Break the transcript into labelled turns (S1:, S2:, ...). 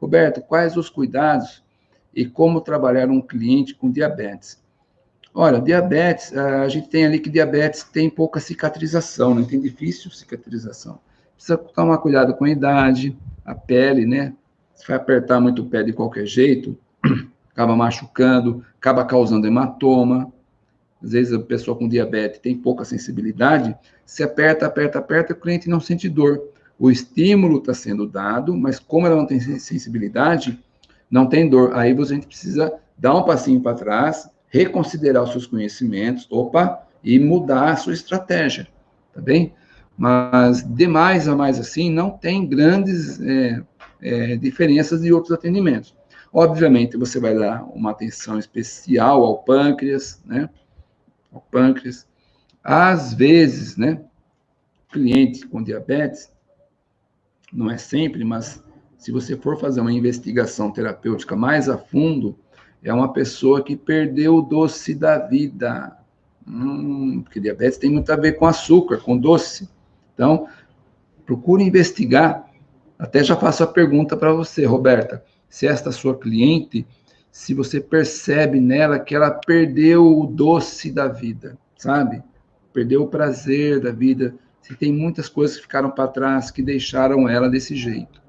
S1: Roberto, quais os cuidados e como trabalhar um cliente com diabetes? Olha, diabetes, a gente tem ali que diabetes tem pouca cicatrização, né? Tem difícil cicatrização. Precisa tomar cuidado com a idade, a pele, né? Se vai apertar muito o pé de qualquer jeito, acaba machucando, acaba causando hematoma. Às vezes a pessoa com diabetes tem pouca sensibilidade, se aperta, aperta, aperta, o cliente não sente dor. O estímulo está sendo dado, mas como ela não tem sensibilidade, não tem dor. Aí você precisa dar um passinho para trás, reconsiderar os seus conhecimentos, opa, e mudar a sua estratégia, tá bem? Mas de mais a mais assim, não tem grandes é, é, diferenças de outros atendimentos. Obviamente, você vai dar uma atenção especial ao pâncreas, né? Ao pâncreas. Às vezes, né? Cliente com diabetes, não é sempre, mas se você for fazer uma investigação terapêutica mais a fundo, é uma pessoa que perdeu o doce da vida. Hum, porque diabetes tem muito a ver com açúcar, com doce. Então, procure investigar. Até já faço a pergunta para você, Roberta. Se esta sua cliente, se você percebe nela que ela perdeu o doce da vida, sabe? Perdeu o prazer da vida. Se tem muitas coisas que ficaram para trás que deixaram ela desse jeito.